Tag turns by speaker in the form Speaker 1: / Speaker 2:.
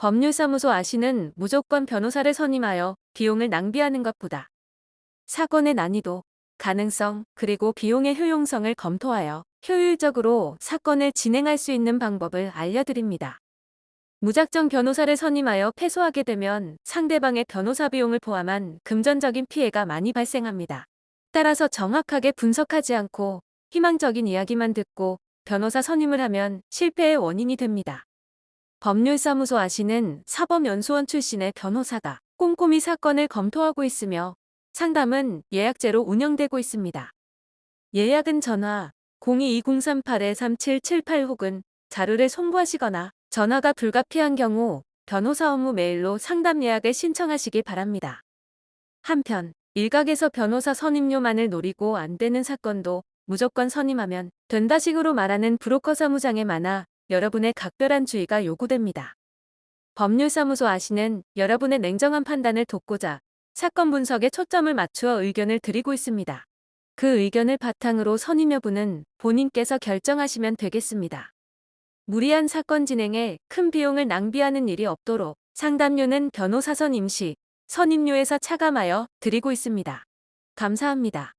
Speaker 1: 법률사무소 아시는 무조건 변호사를 선임하여 비용을 낭비하는 것보다 사건의 난이도, 가능성, 그리고 비용의 효용성을 검토하여 효율적으로 사건을 진행할 수 있는 방법을 알려드립니다. 무작정 변호사를 선임하여 패소하게 되면 상대방의 변호사 비용을 포함한 금전적인 피해가 많이 발생합니다. 따라서 정확하게 분석하지 않고 희망적인 이야기만 듣고 변호사 선임을 하면 실패의 원인이 됩니다. 법률사무소 아시는 사법연수원 출신의 변호사가 꼼꼼히 사건을 검토하고 있으며 상담은 예약제로 운영되고 있습니다. 예약은 전화 022038-3778 혹은 자료를 송부하시거나 전화가 불가피한 경우 변호사 업무 메일로 상담 예약을 신청하시기 바랍니다. 한편 일각에서 변호사 선임료만을 노리고 안 되는 사건도 무조건 선임하면 된다식으로 말하는 브로커 사무장에 많아 여러분의 각별한 주의가 요구됩니다. 법률사무소 아시는 여러분의 냉정한 판단을 돕고자 사건 분석에 초점을 맞추어 의견을 드리고 있습니다. 그 의견을 바탕으로 선임 여부는 본인께서 결정하시면 되겠습니다. 무리한 사건 진행에 큰 비용을 낭비하는 일이 없도록 상담료는 변호사선 임시, 선임료에서 차감하여 드리고 있습니다. 감사합니다.